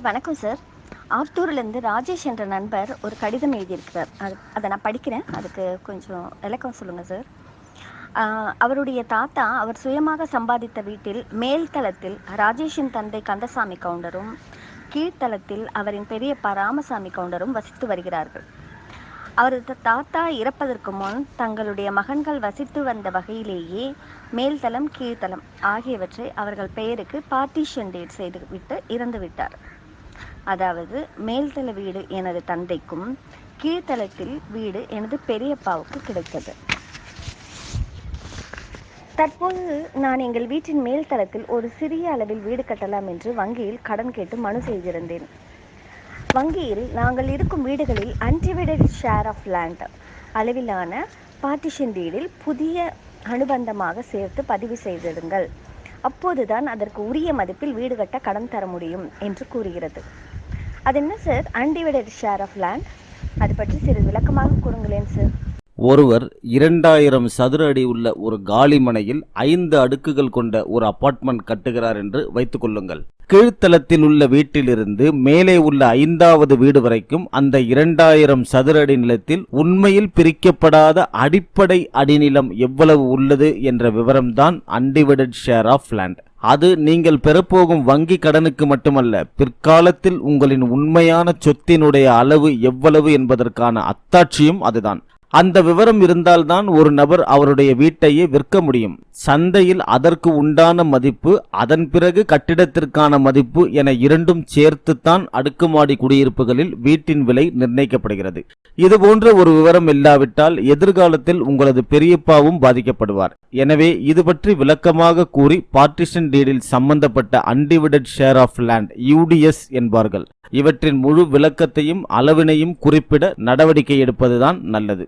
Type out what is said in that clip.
Sir வணக்கம் sir. ஆத்தூர்லேருந்து Rajesh என்ற நண்பர் ஒரு கடிதம் எழுதியிருக்கிறார். அது அதை நான் படிக்கிறேன். அதுக்கு கொஞ்சம் விளக்கம் சொல்லுங்கள் சார். அவருடைய தாத்தா அவர் சுயமாக சம்பாதித்த வீட்டில் மேல்தளத்தில் ராஜேஷின் தந்தை கந்தசாமி கவுண்டரும் கீழ்த்தளத்தில் அவரின் பெரியப்பா ராமசாமி கவுண்டரும் வசித்து வருகிறார்கள். அவரது தாத்தா இறப்பதற்கு முன் தங்களுடைய மகன்கள் வசித்து வந்த வகையிலேயே மேல்தளம் கீழ்த்தளம் ஆகியவற்றை அவர்கள் பெயருக்கு பார்ட்டிஷன் டேட் செய்துவிட்டு இறந்துவிட்டார். அதாவது மேல்தள வீடு எனது தந்தைக்கும் கீழ்த்தளத்தில் வீடு எனது பெரியப்பாவுக்கு கிடைத்தது. தற்போது நான் எங்கள் வீட்டின் மேல் தளத்தில் ஒரு சிறிய அளவில் வீடு கட்டலாம் என்று வங்கியில் கடன் கேட்டு மனு செய்திருந்தேன். வங்கியில் நாங்கள் இருக்கும் வீடுகளில் அன்டிவைடட் ஷேர் ஆஃப் லேண்ட் அளவிலான பார்ட்டிஷன் டீடில் புதிய அனுபந்தமாக சேர்த்து பதிவு செய்திடுங்கள். அப்போதுதான் அதற்கு உரிய மதிப்பில் வீடு கட்ட கடன் தர முடியும் என்று கூறுகிறது. அது என்ன sir? Undivided share of land அது பற்றி சிறிது விளக்கமாக கூறுங்களேன் சார். ஒருவர் இரண்டாயிரம் சதுர அடி உள்ள ஒரு காலி மனையில் ஐந்து அடுக்குகள் கொண்ட ஒரு அபார்ட்மெண்ட் கட்டுகிறார் என்று வைத்துக் கொள்ளுங்கள். கீழ்த்தளத்தில் உள்ள வீட்டிலிருந்து மேலே உள்ள ஐந்தாவது வீடு வரைக்கும் அந்த இரண்டாயிரம் சதுர அடி நிலத்தில் உண்மையில் பிரிக்கப்படாத அடிப்படை அடிநிலம் எவ்வளவு உள்ளது என்ற விவரம்தான் அன்டிவைடட் ஷேர் ஆஃப் லேண்ட் அது நீங்கள் பெறப்போகும் வங்கி கடனுக்கு மட்டுமல்ல பிற்காலத்தில் உங்களின் உண்மையான சொத்தினுடைய அளவு எவ்வளவு என்பதற்கான அத்தாட்சியும் அதுதான். அந்த விவரம் இருந்தால்தான் ஒரு நபர் அவருடைய வீட்டையே விற்க முடியும். சந்தையில் அதற்கு உண்டான மதிப்பு அதன் பிறகு கட்டிடத்திற்கான மதிப்பு என இரண்டும் சேர்த்துத்தான் அடுக்குமாடி குடியிருப்புகளில் வீட்டின் விலை நிர்ணயிக்கப்படுகிறது. இது போன்ற ஒரு விவரம் இல்லாவிட்டால் எதிர்காலத்தில் உங்களது பெரியப்பாவும் பாதிக்கப்படுவார். எனவே இது பற்றி விளக்கமாக கூறி பார்ட்டிஷன் டீடில் சம்பந்தப்பட்ட undivided share of land UDS என்பார்கள். இவற்றின் முழு விளக்கத்தையும் அளவினையும் குறிப்பிட நடவடிக்கை எடுப்பதுதான் நல்லது.